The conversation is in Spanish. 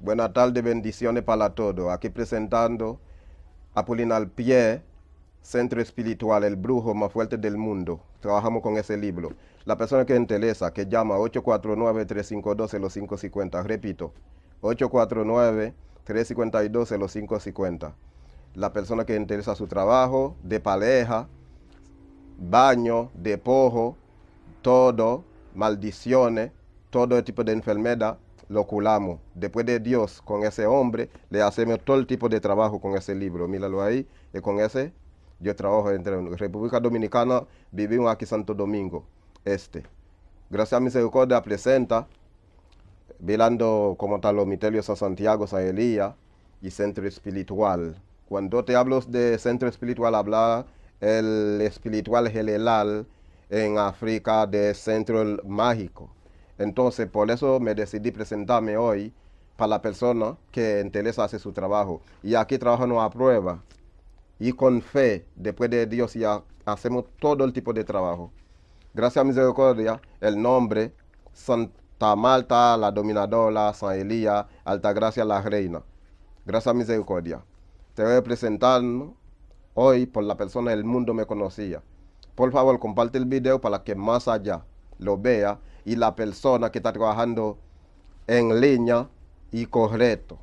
Buenas tardes, bendiciones para todos. Aquí presentando Apolinar Pie, Centro Espiritual, el brujo más fuerte del mundo. Trabajamos con ese libro. La persona que interesa, que llama 849-352-0550. Repito, 849-352-0550. La persona que interesa su trabajo, de pareja, baño, de pojo, todo, maldiciones, todo tipo de enfermedad, lo culamos. Después de Dios, con ese hombre, le hacemos todo tipo de trabajo con ese libro. Míralo ahí, y con ese yo trabajo entre República Dominicana, vivimos aquí Santo Domingo, este. Gracias a Misericordia presenta, velando como tal los misterios San Santiago, San Elías y Centro Espiritual. Cuando te hablo de Centro Espiritual, habla el espiritual general en África de Centro Mágico. Entonces, por eso me decidí presentarme hoy para la persona que interesa hacer su trabajo. Y aquí trabajamos a prueba y con fe, después de Dios, ya hacemos todo el tipo de trabajo. Gracias a misericordia, el nombre Santa Marta, la dominadora, San Elías, Gracia, la reina. Gracias a misericordia. Te voy a presentar hoy por la persona del mundo me conocía. Por favor, comparte el video para que más allá lo vea y la persona que está trabajando en línea y correcto.